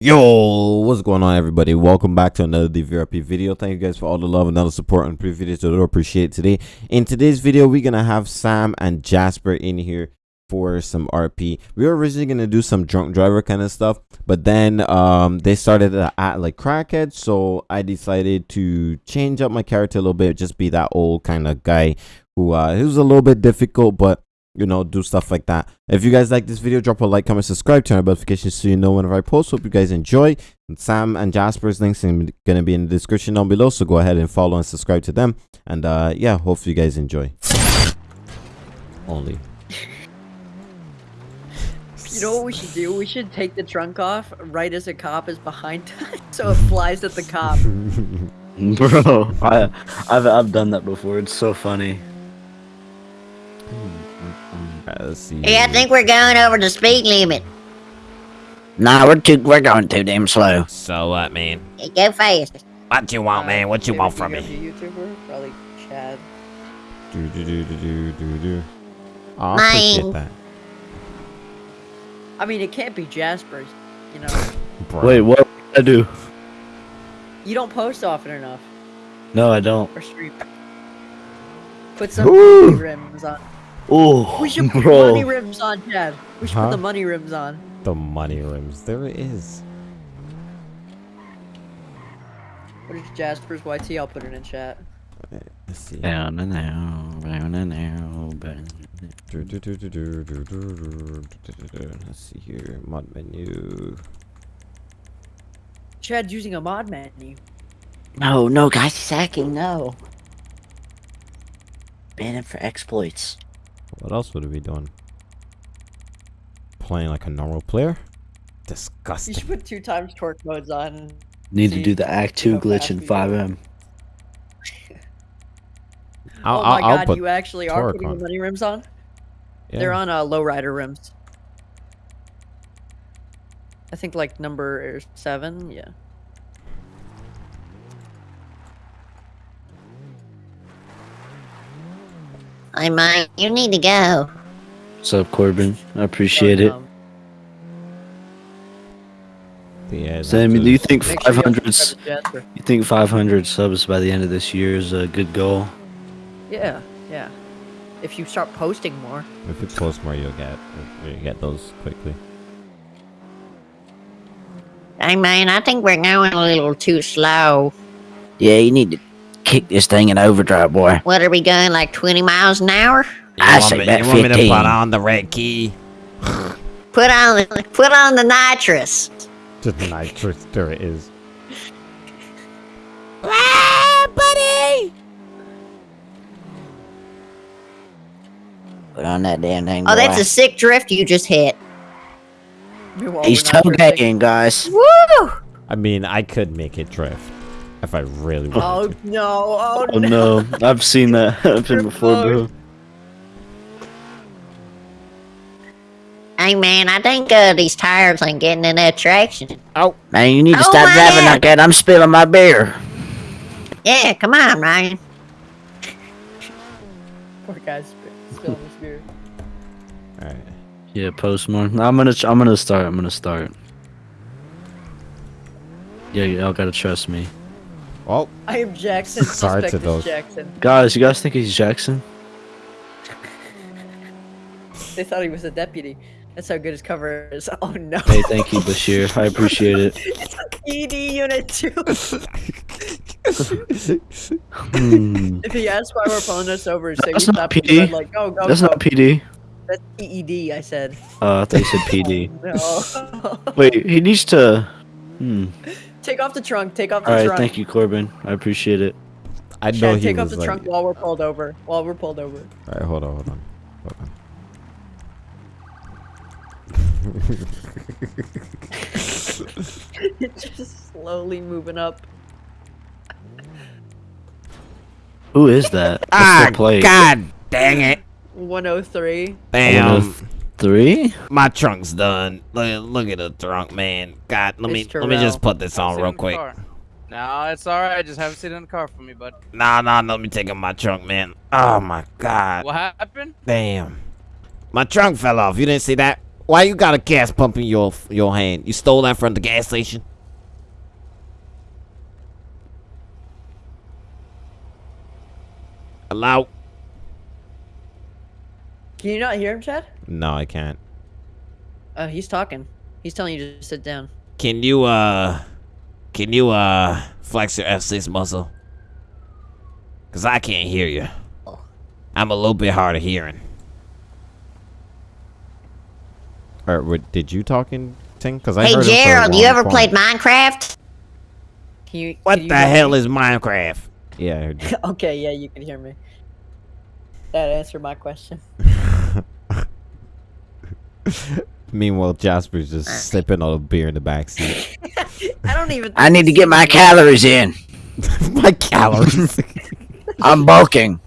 Yo, what's going on everybody? Welcome back to another DVRP video. Thank you guys for all the love and all the support on previous videos. I do appreciate today. In today's video, we're gonna have Sam and Jasper in here for some RP. We were originally gonna do some drunk driver kind of stuff, but then um they started act like crackhead, so I decided to change up my character a little bit, just be that old kind of guy who uh he was a little bit difficult, but you know, do stuff like that. If you guys like this video, drop a like, comment, subscribe, turn on notifications so you know whenever I post. Hope you guys enjoy. And Sam and Jasper's links are going to be in the description down below, so go ahead and follow and subscribe to them. And uh, yeah, hopefully you guys enjoy. Only. You know what we should do? We should take the trunk off right as a cop is behind us, so it flies at the cop. Bro, I, I've I've done that before. It's so funny. Alright, let's see. Hey, I think we're going over the speed limit. Nah, we're too we're going too damn slow. So what, man? Hey, go fast. What do you want, man? What you want from me? YouTuber? Probably Chad. Do, do, do, do, do, do, do. Oh, I Mine. appreciate that. I mean, it can't be Jasper's. You know, Bro. Wait, what I do? you don't post often enough No, I don't. or stream. Put some rims on. Oh, we should put the money rims on, Chad. We should huh? put the money rims on. The money rims. There it is. What is Jasper's YT? I'll put it in chat. Let's see. Down and out, down and out, Let's see here. Mod menu. Chad's using a mod menu. No, no, guys, hacking no. Ban him for exploits. What else would it be doing? Playing like a normal player? Disgusting. You should put two times torque modes on. Need to do the Act 2 glitch in FiveM. I'll, oh I'll, my I'll god, you actually are putting on. the money rims on? yeah. They're on uh, lowrider rims. I think like number seven, yeah. Hey, might. you need to go. What's up, Corbin? I appreciate it. Yeah, Sammy, do you think make sure you 500 subscribe to Jasper. you think 500 subs by the end of this year is a good goal? Yeah, yeah. If you start posting more. If you post more, you'll get you'll get those quickly. Hey, man, I think we're going a little too slow. Yeah, you need to kick this thing in overdrive, boy. What are we going, like 20 miles an hour? You I want say me, about you want me to put on the red key? Put on the, put on the nitrous. Just nitrous. There it is. Ah, buddy! Put on that damn thing, Oh, that's a sick drift you just hit. He's we're not toe-gagging, guys. Woo! I mean, I could make it drift if I really Oh wanted to. no! Oh, Oh no, I've seen that happen before, bro. Hey, man, I think uh, these tires ain't getting enough traction. Oh. Man, you need to Oh, stop driving man. like that. I'm spilling my beer. Yeah, come on, Ryan. Poor guy's spilling his beer. All right. Yeah, post more. I'm gonna I'm gonna start. I'm gonna start. Yeah, y'all gotta trust me, Well, I am Jackson. Sorry to Suspect is those. Jackson. guys. You guys think he's Jackson? They thought he was a deputy. That's how good his cover is. Oh no! Hey, thank you, Bashir. I appreciate it. ED Unit 2. Hmm. if he asks why we're pulling us over, say That's we not stopped at the PD. red light. Go, go, That's go. not PD. That's PED, I said. Uh, I thought you said PD. No. Wait, he needs to. Hmm. Take off the trunk. Take off the trunk. All right, trunk. thank you, Corbin. I appreciate it. I know Chad, he take off the like. trunk while we're pulled over. While we're pulled over. All right, hold on, hold on, hold on. it's just slowly moving up. Who is that? What's Ah, the plate? God dang it. 103. Damn. Three? My trunk's done. Look, look at the trunk, man. God, let me Mr. let me just put this on real quick. No, it's alright. Just have a seat in the car for me, bud. Nah, nah, let me take out my trunk, man. Oh my God. What happened? Damn. My trunk fell off. You didn't see that? Why you got a gas pump in your your hand? You stole that from the gas station? Hello? Can you not hear him, Chad? No, I can't. Uh, he's talking. He's telling you to sit down. Can you uh can you uh flex your F6 muscle? Cause I can't hear you. I'm a little bit hard of hearing. Or what, did you talking, Ting? Because I Hey heard him Gerald, you ever time. played Minecraft? Can you? What can you the hell me? is Minecraft? Yeah, I heard you. Okay, yeah, you can hear me. That answered my question. Meanwhile, Jasper's just sipping all the beer in the backseat. I don't even. I need to get my calories in. My calories. I'm bulking.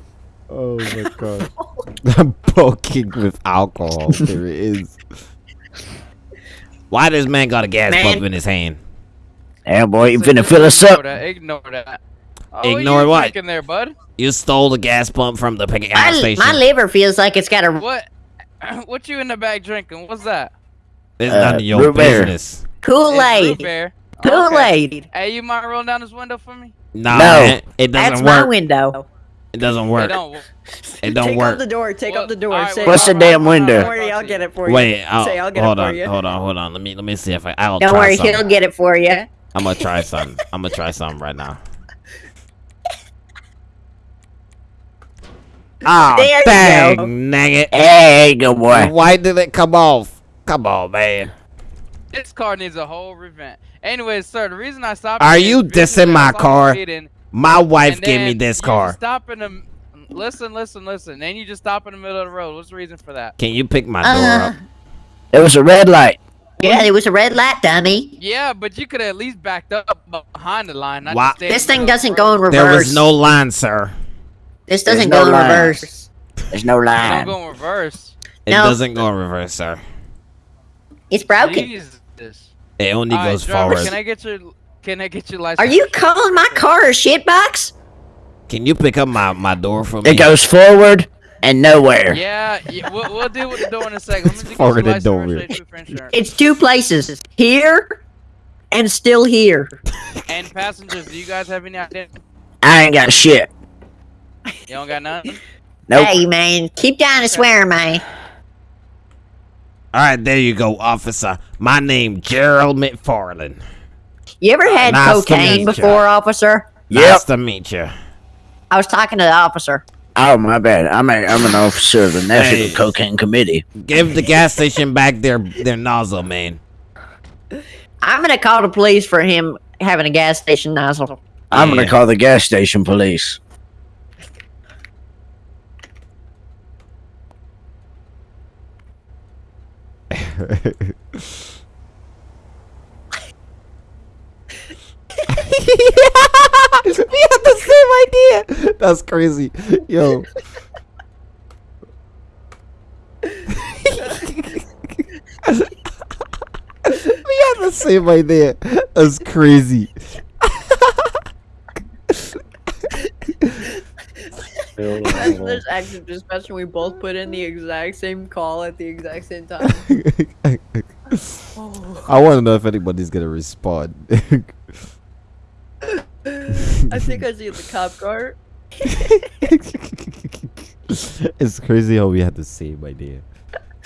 oh my god. I'm poking with alcohol. There it is. Why this man got a gas Man. pump in his hand? Yeah, boy, you Listen, finna just fill us ignore up. That, ignore that. Oh, Ignore you what? drinking there, bud? You stole the gas pump from the gas My, station. my liver feels like it's got a. What? what you in the back drinking? What's that? it's Uh, none of your business. Kool-Aid. Kool-Aid. Hey, you mind rolling down this window for me? Nah, No. man, it doesn't my work. window. It doesn't It work. don't. It don't take work. up the door. Take Well, up the door. alright, say, well, What's the alright, damn window? Don't worry, I'll I'll get it for you. Wait, I'll, Say, I'll get hold it for on, you. hold on, hold on. Let me let me see if I. I'll Don't try worry, something. he'll get it for you. I'm gonna try something. I'm gonna try something right now. Oh, There you dang, go. nugget. Hey, good boy. Why did it come off? Come on, man. This car needs a whole revamp. Anyways, sir, the reason I stopped. Are you dissing my car? speeding, My wife gave me this car. Stop in the. Listen, listen, listen. Then you just stop in the middle of the road. What's the reason for that? Can you pick my door Uh, up? It was a red light. yeah, it was a red light, dummy. Yeah, but you could have at least backed up behind the line. Why- This thing doesn't go in reverse. There was no line, sir. This doesn't no go in reverse. There's no line. It line. Don't go in reverse. It No. doesn't go in reverse, sir. It's broken. Jesus. It only All right, goes driver, forward. Can I get your Can I get your license? Are you calling my car a shitbox? Can you pick up my, my door for me? It goes forward and nowhere. Yeah, yeah we'll, we'll deal with the door in a second. Let me forward your and license over. registration for insurance. It's two places. It's here and still here. And passengers, do you guys have any idea? I ain't got shit. You don't got nothing? Nope. Hey, man. Keep down to swear, man. All right, there you go, officer. My name Gerald McFarland. You ever had Nice cocaine ya. before, officer? Yep. Nice to meet you. I was talking to the officer. Oh my bad. I'm a, I'm an officer of the National Hey. Cocaine Committee. Give the gas station back their their nozzle, man. I'm gonna call the police for him having a gas station nozzle. I'm Yeah. gonna call the gas station police. We had the same idea. That's crazy. Yo. we had the same idea. That's crazy. This active dispatch and we both put in the exact same call at the exact same time. I want to know if anybody's gonna respond. I think I see the cop car. it's crazy how we had the same idea.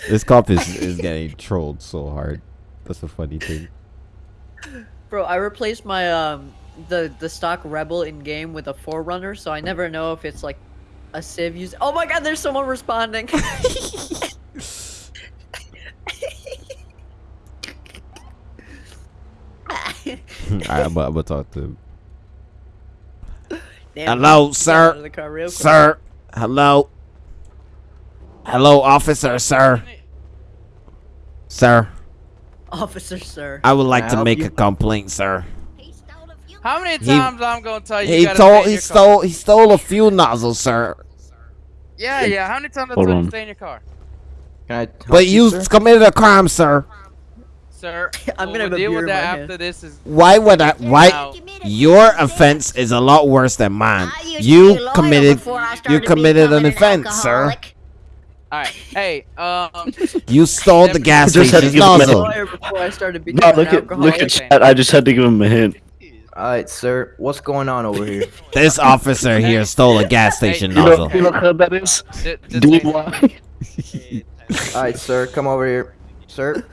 This cop is, is getting trolled so hard. That's a funny thing. Bro, I replaced my um the the stock rebel in game with a forerunner, so I never know if it's like a civ use. Oh my god, there's someone responding. Alright, I'm, gonna- I'm gonna talk to him. Damn, Hello, sir. the car real. Sir. Hello. Hello, officer, sir. Sir, Officer, sir. I would like I to make you? a complaint, sir. How many He- times I'm gonna tell you? you He gotta told he your car? stole he stole a few nozzles, sir. Yeah, yeah. How many times I Hold told you to stay in your car, Can I But you sir? committed a crime, sir. sir? I'm we'll gonna have a deal with that after this is. Why would I why Now, your offense is a lot worse than mine. I used to be You committed you committed an becoming offense, sir. All right. Hey, um, You stole the gas Just had to station's give him a nozzle. Lawyer before I started No, look at look at alcoholic. chat. I just had to give him a hint. Alright, sir. What's going on over here? This officer here stole a gas station Hey, You know, nozzle. you know how that is? th- Do ain't- why? Alright, sir. Come over here. Sir?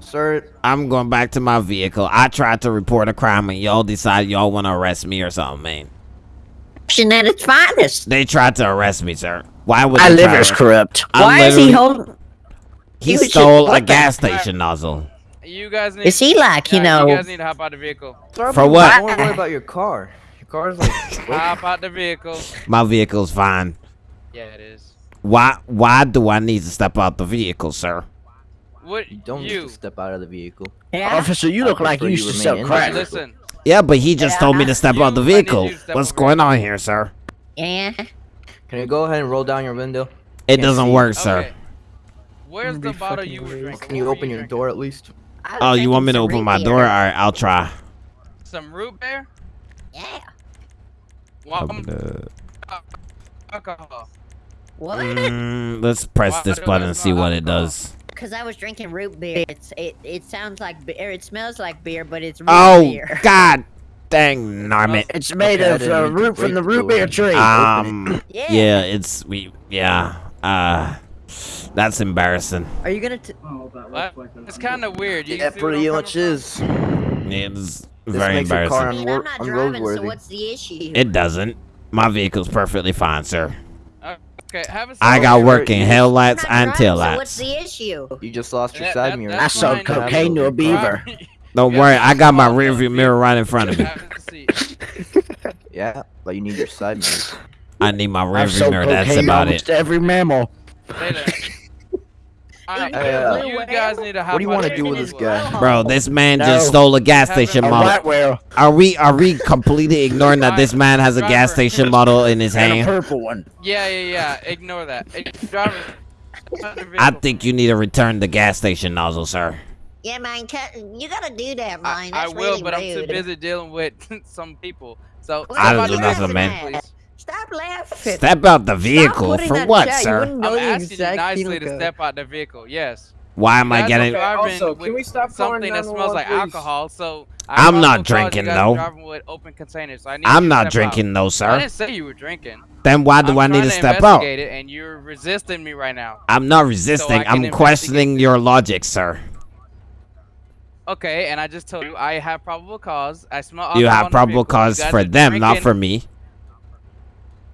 Sir? I'm going back to my vehicle. I tried to report a crime and y'all decide y'all want to arrest me or something, man. At its finest. They tried to arrest me, sir. Why would My they try liver's corrupt. I'm Why is he holding? He he stole a gas station nozzle. You guys need. Is he like you know? You guys need to hop out the vehicle. Sir, For don't what? worry about your car. Your car's like. Hop out the vehicle. My vehicle's fine. Yeah, it is. Why why do I need to step out the vehicle, sir? What You don't need you? to step out of the vehicle. Yeah. Officer, you look I like you used to sell crack. Listen. Yeah, but he just told me to step out the You- I need vehicle. you to step What's going on here, sir? Yeah. Can you go ahead and roll down your window? It Can't doesn't see. work, sir. Okay. Where's the bottle you were drinking? Can you What were open your drinking? door at least? I Oh, you want me to open my root door? Alright, I'll try. Some root beer? Yeah. Well, Open alcohol. What? Mm, let's press Why this button and see what it does. Because I was drinking root beer. It's it it sounds like beer. It smells like beer, but it's root Oh, beer. god dang narmit. It's made Okay, of uh, root from the the root beer tree. Um, Yeah. yeah, it's, we, yeah, uh, that's embarrassing. Are you gonna? T- What? It's kind of weird. You Yeah, see what pretty much is. It's very This very makes your car I embarrassing. mean, I'm not driving, so what's the issue? It doesn't. My vehicle's perfectly fine, sir. from? Okay, have a I got sir, working you- I'm headlights not and driving, tail so what's the issue? You just lost your That- side that- mirror. I sold cocaine to a beaver. Don't worry, I got my follow the rearview mirror right in front of me. Have a seat. Yeah, but you need your side mirror. I need my I've rearview mirror. That's cocaine about almost it. to every mammal. Later. Uh, you guys need to hop What do you want to do with this guy? Bro, this man No. just stole a gas station a A model. white Are we are we completely ignoring that this man has a gas station model in his and a hand? purple one. Yeah, yeah, yeah. Ignore that. Hey, Driver. stop the I think you need to return the gas station nozzle, sir. Yeah, man, you gotta do that, I, man. I That's will, really but I'm too busy dealing with some people. So I step don't out do the nothing, man. please. Stop laughing. Step out the vehicle for what, chat, sir? I'm asking you nicely to code. step out the vehicle. Yes. Why am I You guys are getting? Also, can we stop something that smells like please? alcohol? So I I'm not drinking, though. with open containers. So I need I'm not step out. drinking, though, sir. I didn't say you were drinking. Then why do I'm I need trying to step out? investigate it, and you're resisting me right now. I'm not resisting. can I'm questioning your logic, sir. Okay, and I just told you I have probable cause. I smell. You alcohol have in the probable vehicle. You cause for them, not for me.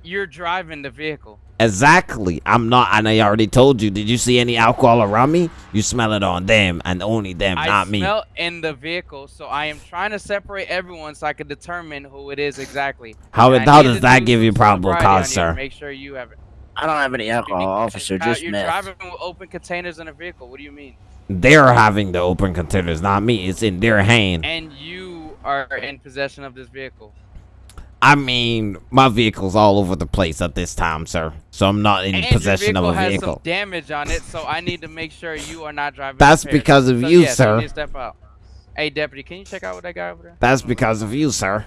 You're driving the vehicle. Exactly. I'm not, and I already told you. Did you see any alcohol around me? You smell it on them, and only them, I not me. I smell in the vehicle, so I am trying to separate everyone so I can determine who it is exactly. How And how does that do give you probable cause, sir? Make sure you have it. I don't have any alcohol, officer, just you're meth. driving with open containers in a vehicle. What do you mean? They're having the open containers, not me. It's in their hand. And you are in possession of this vehicle. I mean, my vehicle's all over the place at this time, sir. So I'm not in and possession your of vehicle a has vehicle. some damage on it, so I need to make sure you are not driving. That's impaired. because of So, you, yes, sir. need to step out. Hey, deputy, can you check out what that guy over there? That's because of you, sir.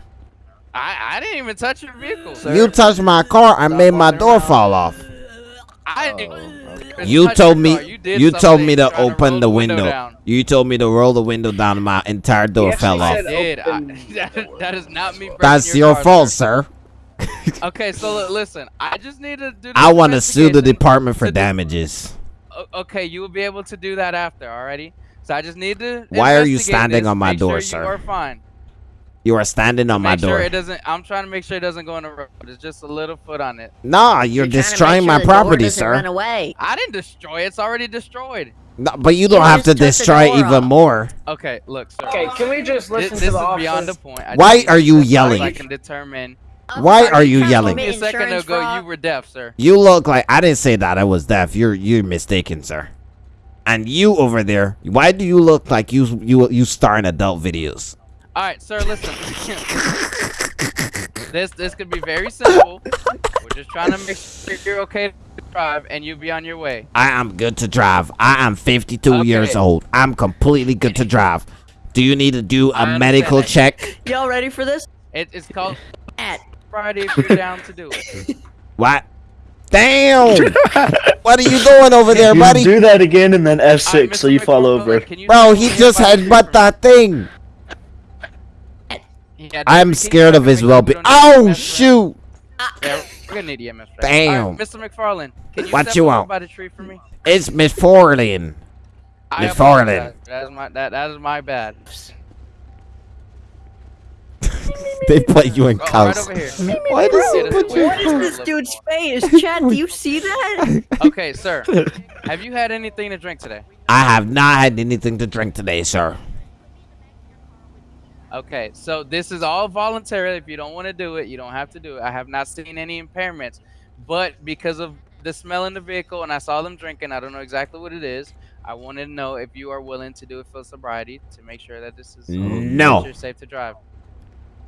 I, I didn't even touch your vehicle. Sir, You touched my car I stop made my door around. fall off. I Oh, didn't okay. You told me. You, you told me to trying open roll the window. down. You told me to roll the window down and my entire door He fell off. did. I, that, that is not me. That's your car, fault, sir. sir. Okay, so listen, I just need to do. I want to sue the department for damages. Okay, you will be able to do that after, alrighty? So I just need to. Why are you standing this, on my make door, sure sir? You are fine. You are standing on my sure door. it doesn't. I'm trying to make sure it doesn't go in the road. It's just a little foot on it. Nah, you're, You're trying to make destroying sure my the property, sir. Run away. I didn't destroy it. It's already destroyed. No, but you don't You have to just took the destroy door even off. more. Okay, look, sir. Okay, can we just listen this to is the beyond the point. I Why are you to step out yelling? I can determine. Why are you yelling? commit A second ago, fraud? you were deaf, sir. You look like I didn't say that I was deaf. You're you're mistaken, sir. And you over there, why do you look like you you you star in adult videos? All right, sir. Listen. this this could be very simple. We're just trying to make sure you're okay to drive and you'll be on your way. I am good to drive. I am 52 Okay. years old. I'm completely good to drive. Do you need to do a medical that. check? Y'all ready for this? It, it's called Matt, Friday if you're down to do it. What? Damn! what are you doing over there, You buddy? do that again and then All right, F6 so Mr. you fall over. you Bro, he just about- headbutt that thing. Yeah, I'm scared of his when well-being. Oh shoot! Ah. Yeah, we're gonna need EMS. Right? Damn. All right, Mr. McFarlane, can you What step you over want? by the tree for me? It's Miss Forlin. I McFarlane. That is my that, that is my bad. They put you in Oh, cuffs. over here. Why does he put this you? is What is this dude's face? Chad, do you see that? Okay, sir. Have you had anything to drink today? I have not had anything to drink today, sir. Okay, so this is all voluntary. If you don't want to do it, you don't have to do it. I have not seen any impairments, but because of the smell in the vehicle and I saw them drinking, I don't know exactly what it is. I wanted to know if you are willing to do it for sobriety to make sure that this is No. you're safe to drive.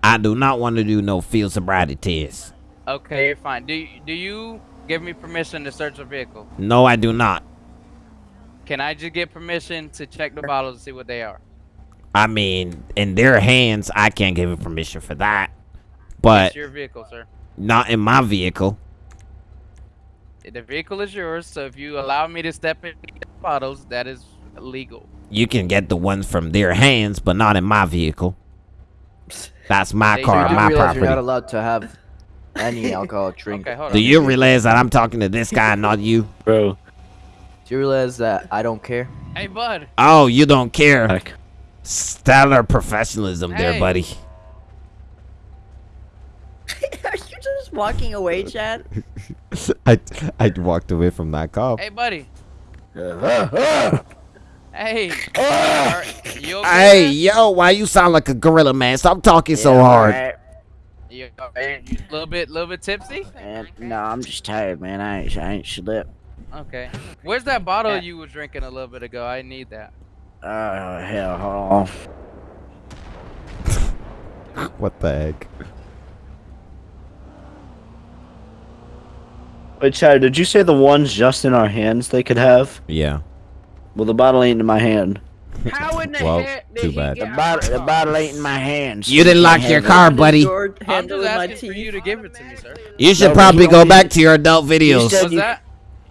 I do not want to do no field sobriety test. Okay, you're fine. Do you, do you give me permission to search the vehicle? No, I do not. Can I just get permission to check the bottles and see what they are? I mean, in their hands, I can't give him permission for that. But it's your vehicle, sir. not in my vehicle. The vehicle is yours, so if you allow me to step in the bottles, that is legal. You can get the ones from their hands, but not in my vehicle. That's my They car, do my realize you're not allowed to have any alcohol drink. Okay, Do you realize that I'm talking to this guy, not you? Bro, Do you realize that I don't care? Hey, bud. Oh, you don't care. heck. Stellar professionalism there, buddy. Are you just walking away, Chad? I I walked away from that cop. Hey, buddy. Hey. Are okay? Hey, man? yo, why you sound like a gorilla, man? Stop talking so hard. alright. You a little bit, little bit tipsy? Man, no, I'm just tired, man. I ain't, I ain't slept. Okay. Where's that bottle you were drinking a little bit ago? I need that. Oh, hell, hold on. What the heck? Wait, Chad, did you say the ones just in our hands they could have? Yeah. Well, the bottle ain't in my hand. How in the Well, heck did too bad. the bottle? The bottle ain't in my hands. You didn't lock your car, buddy. I'm handle just asking for you to give it to me, sir. You should No, probably he go back to your adult videos. said- What's you- that?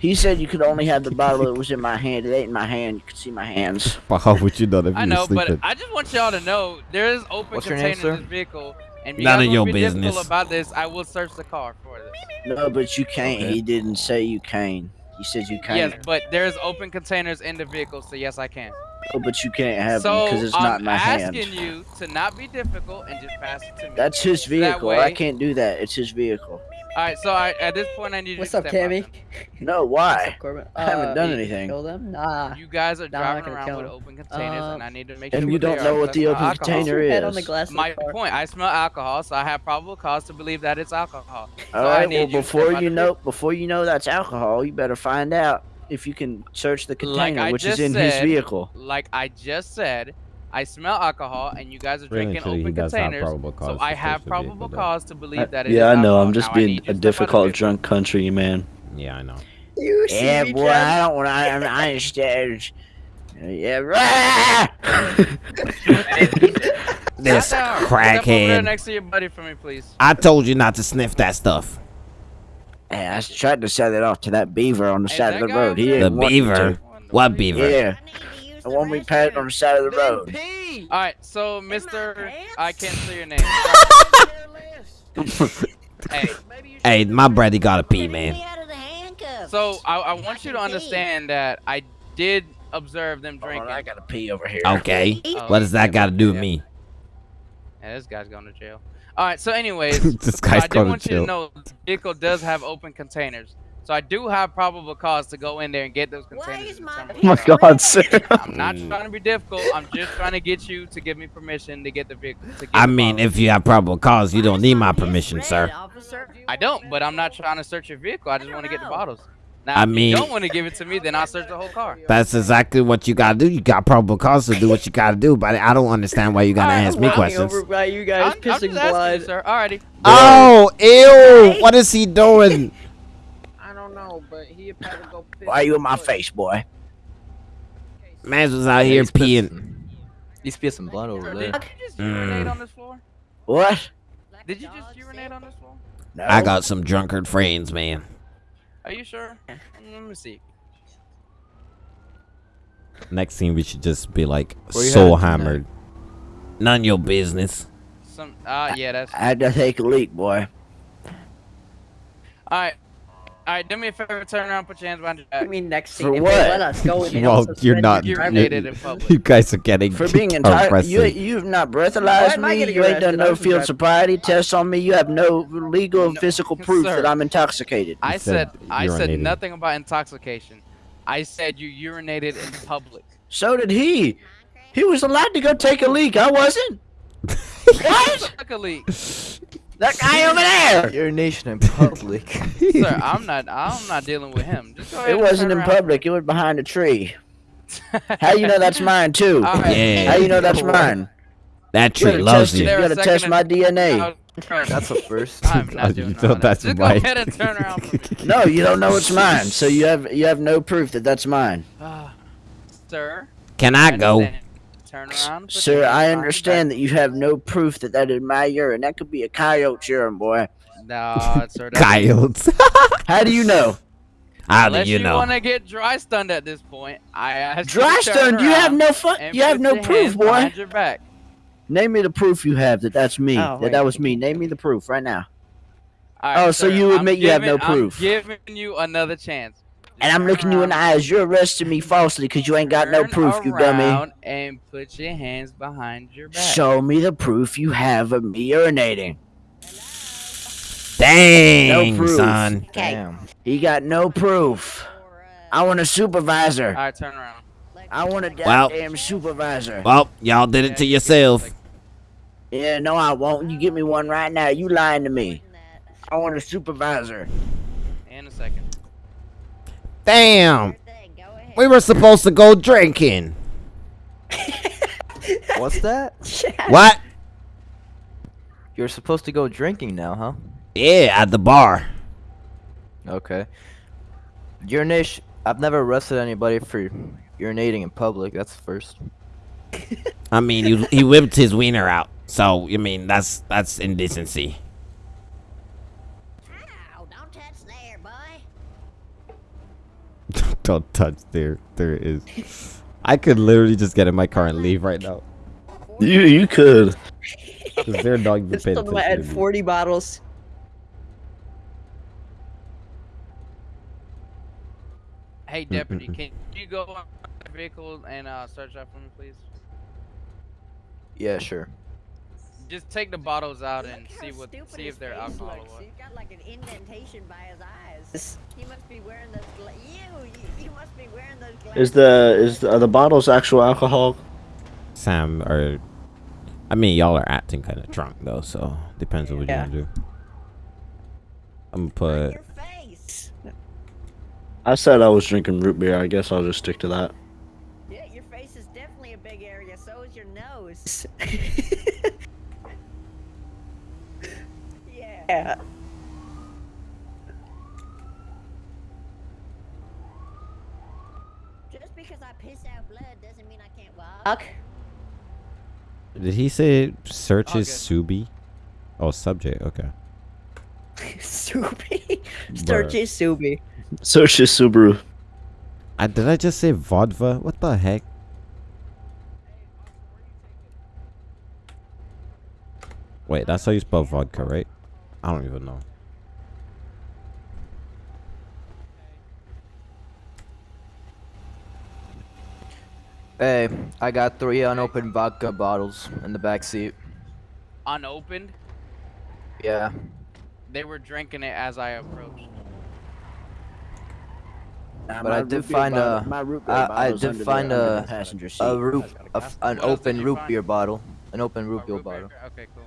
He said you could only have the bottle that was in my hand. It ain't in my hand. You could see my hands. But how would you know if I know, were but? I just want y'all to know there is open What's your name, containers in sir? this vehicle, and if None of your be business. about this. I will search the car for this. No, but you can't. Okay. He didn't say you can. He said you can't. Yes, but there's open containers in the vehicle, so yes, I can. No, but you can't have so them because it's I'm not in my hand. I'm asking you to not be difficult and just pass it to me. That's his That vehicle. I can't do that. It's his vehicle. All right, so I, at this point, I need you What's to up, Cammy? No, why? Corbin? I haven't Uh, done you anything. Kill them? Nah. You guys are No, I'm driving gonna around kill with him. open containers, and Uh, I need to make and sure And you don't know what the open alcohol. container Put your head on the is. glass of the My point, I smell alcohol, so I have probable cause to believe that it's alcohol. All So I right. Well, you before you the know, before you know that's alcohol, you better find out if you can search the Like container, I which is just in his vehicle. Like I just said, I smell alcohol, and you guys are Really, drinking actually, he open does have containers. probable cause So I have probable vehicle, cause to believe that it is yeah, I know. alcohol. I'm just Now being a to step out of difficult drunk country man. Yeah, I know. You see Yeah, boy, Chad? I don't want to. I, I understand. Yeah, right. This Sit down. Step over there crackhead. next to your buddy for me, please. I told you not to sniff that stuff. Hey, I tried to sell it off to that beaver on the Hey, side of the road. over He The beaver? What beaver? Yeah, the one we passed on the side of the road. All right, so Mr. I can't say your name. hey, Hey, my brother gotta pee, man. so I, I want you to understand that I did observe them drinking. on, I gotta pee over here. Okay. Oh, What does that got to do with yeah. me? Yeah, this guy's going to jail. All right, so anyways, This so I do going to want you to know the vehicle does have open containers. So I do have probable cause to go in there and get those containers. and determine Oh my what they are. God, sir. I'm not trying to be difficult. I'm just trying to get you to give me permission to get the vehicle. To get I mean, if you have probable cause, you don't need my permission, sir. I don't, but I'm not trying to search your vehicle. I just want to get the bottles. Now, I if mean- you don't want to give it to me, then I'll search the whole car. That's exactly what you gotta do. You got probable cause to do what you gotta do, but I don't understand why you gotta ask me well, questions. Over by you I'm, guys I'm pissing just asking blood. you, sir. Alrighty. Oh, ew! What is he doing? I don't know, but he probably go. Why you in my face, boy? Man was out here he's pissed. peeing. He's pissing blood over Did there. you just urinate Mm. on this floor? What? Did you just urinate on this floor? No. I got some drunkard friends, man. Are you sure? Let me see. Next scene, we should just be like so headed tonight? hammered. None your business. Some. Ah, yeah, that's. I had to take a leak, boy. All right. All right. Do me a favor. Turn around. Put your hands behind your back. I back. mean, next For scene. if what? let us go, they Well, you're not. You're driver's in public. You guys are getting For being entitled, you you've not breathalyzed am me. You ain't done no field driving. sobriety tests on me. You have no legal and No, physical proof sir. that I'm intoxicated. I said said. I said nothing about intoxication. I said you urinated in public. So did he. He was allowed to go take a leak. I wasn't. what? Took a leak. That guy over there. Urination in public. Sir, I'm not. I'm not dealing with him. Just go ahead It wasn't in public. It was behind a tree. How you know that's mine too? All right. Yeah. How you know that's mine? That tree gotta loves you. You gotta test my DNA. That's the first. I'm You not doing thought that's that. Just right. go ahead and turn around. No, you don't know it's mine. So you have you have no proof that that's mine. Ah, Sir. Can I go? understand. Turn around. Sir, I understand that you have no proof that that is my urine. That could be a coyote's urine, boy. back. No, sir. that's- Coyotes. How do you know? How do Unless you you know? want to get dry stunned at this point, I asked you Dry to stunned. You have no fu- You have no proof, boy. your back. Name me the proof you have that that's me. Oh, that wait. that was me. Name me the proof right now. All right, Oh, so sir, you I'm admit you have no giving- I'm proof. giving you another chance. And I'm looking you in the eyes. You're arresting me falsely because you ain't got no proof, you dummy. around And put your hands behind your back. Show me the proof you have of me urinating. Dang, proof. son. Okay. Damn. He got no proof. I want a supervisor. All right, turn around. I want a Well- goddamn supervisor. Well, y'all did it to yourself. Yeah, no, I won't. You get me one right now. You lying to me. I want a supervisor. In a second. Damn. We were supposed to go drinking. What's that? What? You're supposed to go drinking now, huh? Yeah, at the bar. Okay. Urination. I've never arrested anybody for urinating in public. That's the first. I mean, you, he whipped his wiener out. So, I mean, that's that's indecency. Ow, don't touch there, boy. Don't touch there. There it is. I could literally just get in my car and leave right now. You you could. Is there a dog even This paying time I had attention to me? 40 bottles. Hey, deputy, can you go on the vehicle and uh, search that for me, please? Yeah, sure. Just take the bottles out and Look see how what, stupid see if they're alcohol looks. He's got like an indentation by his eyes. He must be wearing those. Gla- you, must be wearing those glasses. Is the is the, are the bottles actual alcohol? Sam or I mean y'all are acting kind of drunk though, so depends on what Yeah. you want to do. I'm gonna put your face? I said I was drinking root beer. I guess I'll just stick to that. Yeah, your face is definitely a big area. So is your nose. Yeah. Yeah. Just because I piss out blood doesn't mean I can't walk. Did he say search Oh, is good. Subi? Oh, subject. Okay. Subi. Sturgy Subi. Search this Subaru. I, did I just say vodka? What the heck? Wait, that's how you spell vodka, right? I don't even know. Hey, I got three unopened vodka bottles in the back seat. Unopened, Yeah. they were drinking it as I approached. Nah, But I did find bottle- a- my root beer I- I did under the- find a- passenger seat. A root, a f an What else did open you root beer bottle. An open root beer root beer. bottle. Okay, cool.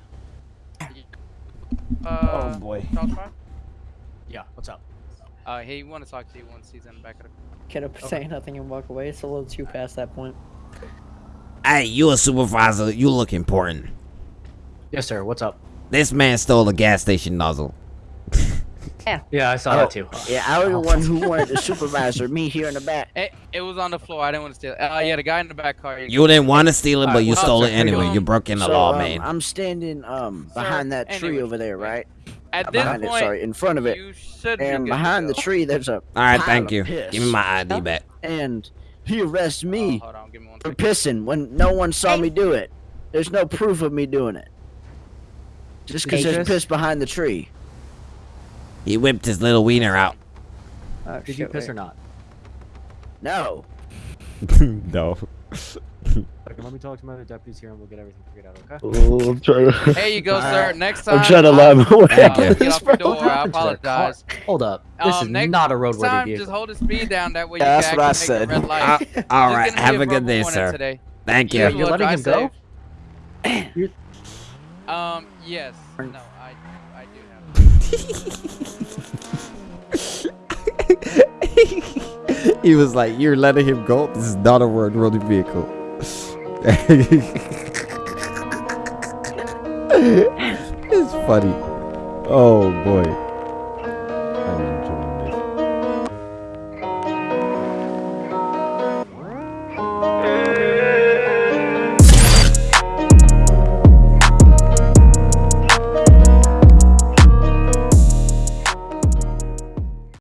Uh, Oh, boy. Charles Fry? Yeah, what's up? Uh, he want to talk to you once he's in the back of the. Can I say nothing and walk away? It's a little too past that point. Hey, you a supervisor. You look important. Yes, sir. What's up? This man stole a gas station nozzle. Yeah, I saw Oh, that too. Yeah, I was the one who wanted the supervisor. Me here in the back. It, it was on the floor. I didn't want to steal it. Uh, yeah, the guy in the back car. You didn't want to steal it, but Alright, you well, stole it anyway. You broke in the so, law, um, man. I'm standing um behind that tree anyway, over there, right? At this behind point, it, sorry, in front of it. you should be And behind the tree, there's a All right, pile thank you. piss. Give me my ID back. And he arrests Oh, me hold on, give me one for second. pissing when no one saw me do it. There's no proof of me doing it. Just because there's Idris? piss behind the tree. He whipped his little wiener out. Oh, Did you piss wait. or not? No. no. Okay, let me talk to my other deputies here and we'll get everything figured out, okay? Oh, I'm trying to. Here you go, sir. Next time. I'm trying to lie my way. Thank you. Get off your door. I happened to their car? apologize. Hold up. This Um, is next not a Next roadworthy time, vehicle. just hold the speed down. That way you Yeah, can that's what I make said. the red light. Uh, all Just right, have a a good day, sir. Today. Thank Yeah, you. you're letting him go? Um, yes. No, I, I do have. he was like, "You're letting him go. This is not a road roadie vehicle." it's funny. Oh boy.